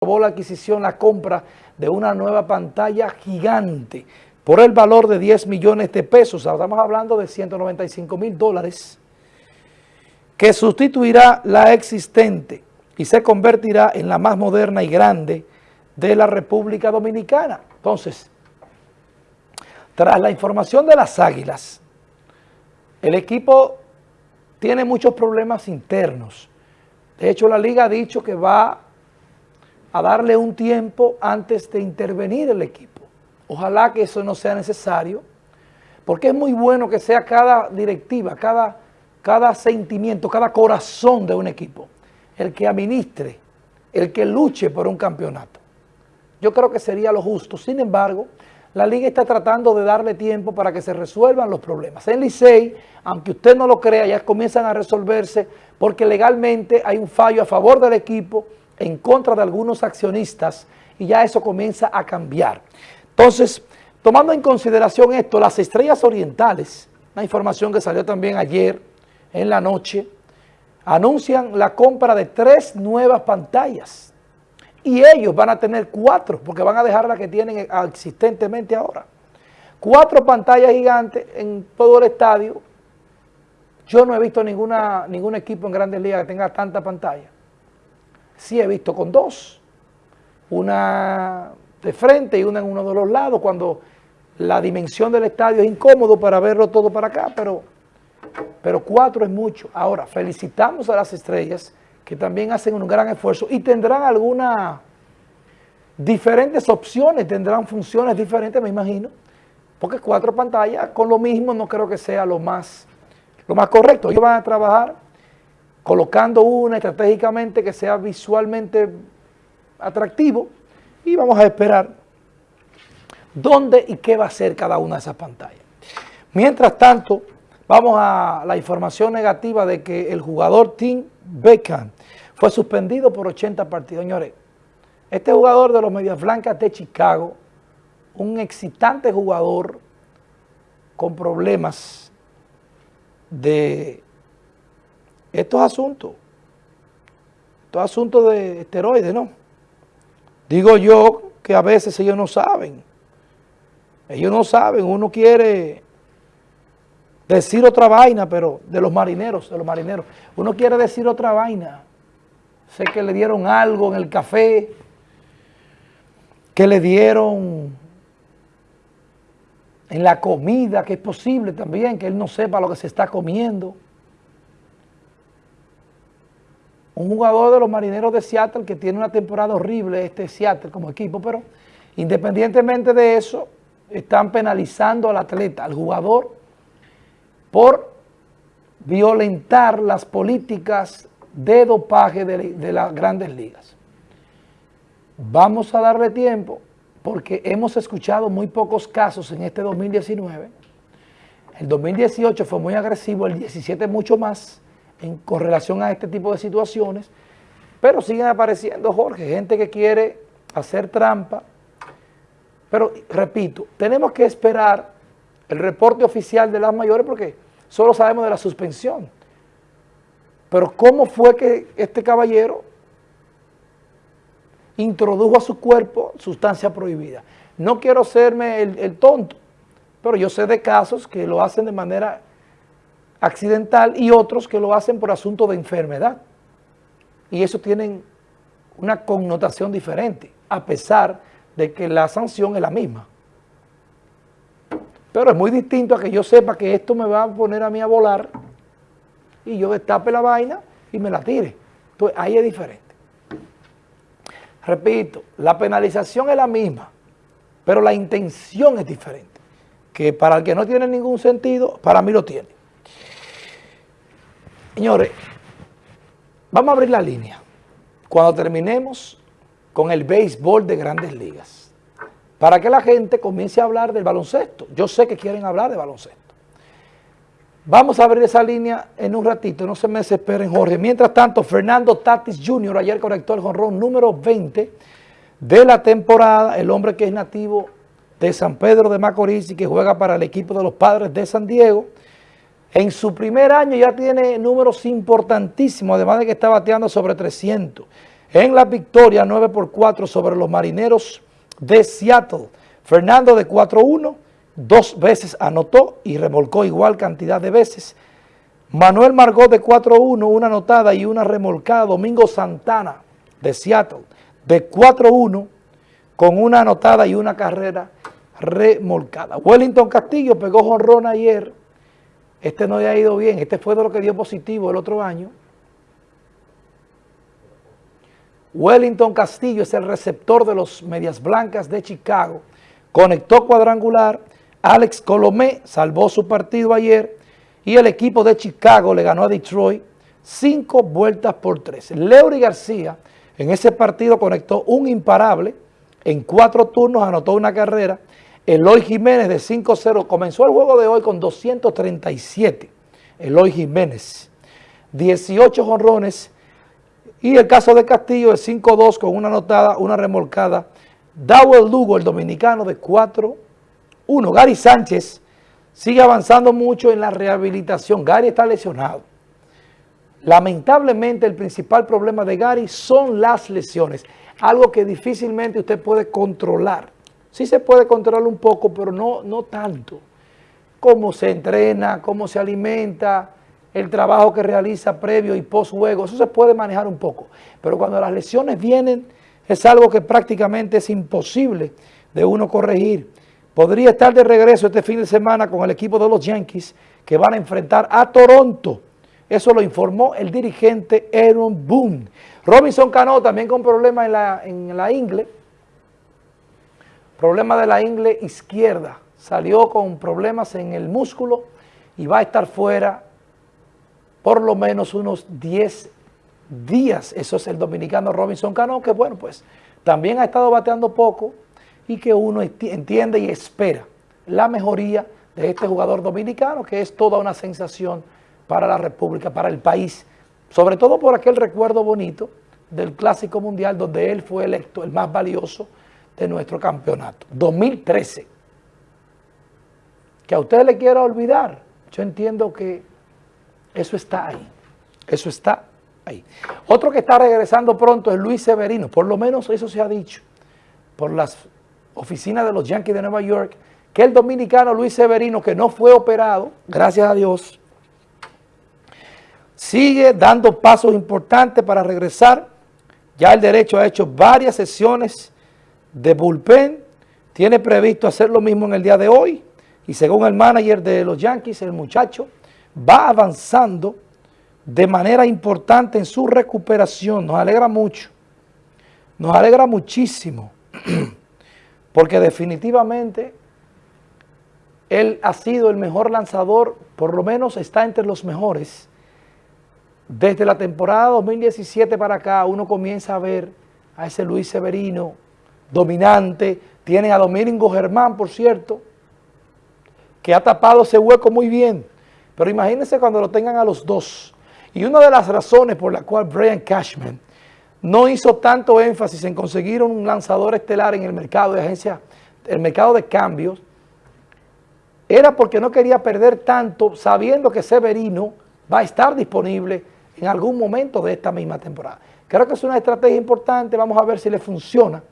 la adquisición, la compra de una nueva pantalla gigante por el valor de 10 millones de pesos. Estamos hablando de 195 mil dólares que sustituirá la existente y se convertirá en la más moderna y grande de la República Dominicana. Entonces, tras la información de las Águilas, el equipo tiene muchos problemas internos. De hecho, la Liga ha dicho que va a darle un tiempo antes de intervenir el equipo. Ojalá que eso no sea necesario, porque es muy bueno que sea cada directiva, cada, cada sentimiento, cada corazón de un equipo, el que administre, el que luche por un campeonato. Yo creo que sería lo justo. Sin embargo, la liga está tratando de darle tiempo para que se resuelvan los problemas. En Licey, aunque usted no lo crea, ya comienzan a resolverse porque legalmente hay un fallo a favor del equipo en contra de algunos accionistas y ya eso comienza a cambiar. Entonces, tomando en consideración esto, las estrellas orientales, una información que salió también ayer en la noche, anuncian la compra de tres nuevas pantallas y ellos van a tener cuatro, porque van a dejar la que tienen existentemente ahora. Cuatro pantallas gigantes en todo el estadio. Yo no he visto ningún equipo en Grandes Ligas que tenga tanta pantalla sí he visto con dos, una de frente y una en uno de los lados, cuando la dimensión del estadio es incómodo para verlo todo para acá, pero, pero cuatro es mucho. Ahora, felicitamos a las estrellas que también hacen un gran esfuerzo y tendrán algunas diferentes opciones, tendrán funciones diferentes, me imagino, porque cuatro pantallas con lo mismo no creo que sea lo más, lo más correcto. Ellos van a trabajar colocando una estratégicamente que sea visualmente atractivo y vamos a esperar dónde y qué va a ser cada una de esas pantallas. Mientras tanto, vamos a la información negativa de que el jugador Tim Beckham fue suspendido por 80 partidos. Señores, este jugador de los Medias Blancas de Chicago, un excitante jugador con problemas de estos asuntos, estos asuntos de esteroides, ¿no? Digo yo que a veces ellos no saben. Ellos no saben, uno quiere decir otra vaina, pero de los marineros, de los marineros. Uno quiere decir otra vaina. Sé que le dieron algo en el café, que le dieron en la comida, que es posible también que él no sepa lo que se está comiendo. Un jugador de los marineros de Seattle que tiene una temporada horrible, este Seattle como equipo, pero independientemente de eso, están penalizando al atleta, al jugador, por violentar las políticas de dopaje de, las grandes ligas. Vamos a darle tiempo porque hemos escuchado muy pocos casos en este 2019. El 2018 fue muy agresivo, el 17 mucho más, en correlación a este tipo de situaciones, pero siguen apareciendo, Jorge, gente que quiere hacer trampa. Pero, repito, tenemos que esperar el reporte oficial de las mayores porque solo sabemos de la suspensión. Pero ¿cómo fue que este caballero introdujo a su cuerpo sustancia prohibida? No quiero serme el tonto, pero yo sé de casos que lo hacen de manera accidental y otros que lo hacen por asunto de enfermedad. Y eso tienen una connotación diferente, a pesar de que la sanción es la misma. Pero es muy distinto a que yo sepa que esto me va a poner a mí a volar y yo destape la vaina y me la tire. Entonces ahí es diferente. Repito, la penalización es la misma, pero la intención es diferente. Que para el que no tiene ningún sentido, para mí lo tiene. Señores, vamos a abrir la línea cuando terminemos con el béisbol de grandes ligas, para que la gente comience a hablar del baloncesto. Yo sé que quieren hablar de baloncesto. Vamos a abrir esa línea en un ratito, no se me desesperen, Jorge. Mientras tanto, Fernando Tatis Jr. ayer conectó el jonrón número 20 de la temporada, el hombre que es nativo de San Pedro de Macorís y que juega para el equipo de los Padres de San Diego, en su primer año ya tiene números importantísimos, además de que está bateando sobre 300. en la victoria 9 por 4 sobre los marineros de Seattle. Fernando de 4-1, dos veces anotó y remolcó igual cantidad de veces. Manuel Margot de 4-1, una anotada y una remolcada. Domingo Santana de Seattle de 4-1 con una anotada y una carrera remolcada. Wellington Castillo pegó jonrón ayer. Este no le ha ido bien. Este fue de lo que dio positivo el otro año. Wellington Castillo es el receptor de los Medias Blancas de Chicago. Conectó cuadrangular. Alex Colomé salvó su partido ayer y el equipo de Chicago le ganó a Detroit cinco vueltas por tres. Leury García en ese partido conectó un imparable, en cuatro turnos anotó una carrera. Eloy Jiménez de 5-0 comenzó el juego de hoy con 237. Eloy Jiménez, 18 jonrones y el caso de Castillo es 5-2 con una anotada, una remolcada. Dawel Lugo, el dominicano, de 4-1. Gary Sánchez sigue avanzando mucho en la rehabilitación. Gary está lesionado. Lamentablemente el principal problema de Gary son las lesiones, algo que difícilmente usted puede controlar. Sí se puede controlar un poco, pero no, no tanto. Cómo se entrena, cómo se alimenta, el trabajo que realiza previo y post juego, eso se puede manejar un poco. Pero cuando las lesiones vienen, es algo que prácticamente es imposible de uno corregir. Podría estar de regreso este fin de semana con el equipo de los Yankees que van a enfrentar a Toronto. Eso lo informó el dirigente Aaron Boone. Robinson Cano también con problemas en la, en la ingle. Problema de la ingle izquierda. Salió con problemas en el músculo y va a estar fuera por lo menos unos 10 días. Eso es el dominicano Robinson Cano, que bueno, pues también ha estado bateando poco y que uno entiende y espera la mejoría de este jugador dominicano, que es toda una sensación para la República, para el país, sobre todo por aquel recuerdo bonito del Clásico Mundial donde él fue electo el más valioso de nuestro campeonato. 2013. Que a usted le quiera olvidar, yo entiendo que eso está ahí. Eso está ahí. Otro que está regresando pronto es Luis Severino. Por lo menos eso se ha dicho por las oficinas de los Yankees de Nueva York, que el dominicano Luis Severino, que no fue operado, gracias a Dios, sigue dando pasos importantes para regresar. Ya el derecho ha hecho varias sesiones de bullpen, tiene previsto hacer lo mismo en el día de hoy, y según el manager de los Yankees, el muchacho, va avanzando de manera importante en su recuperación. Nos alegra mucho, nos alegra muchísimo, porque definitivamente él ha sido el mejor lanzador, por lo menos está entre los mejores. Desde la temporada 2017 para acá, uno comienza a ver a ese Luis Severino dominante, tiene a Domingo Germán, por cierto, que ha tapado ese hueco muy bien. Pero imagínense cuando lo tengan a los dos. Y una de las razones por la cual Brian Cashman no hizo tanto énfasis en conseguir un lanzador estelar en el mercado de agencia, el mercado de cambios, era porque no quería perder tanto sabiendo que Severino va a estar disponible en algún momento de esta misma temporada. Creo que es una estrategia importante, vamos a ver si le funciona.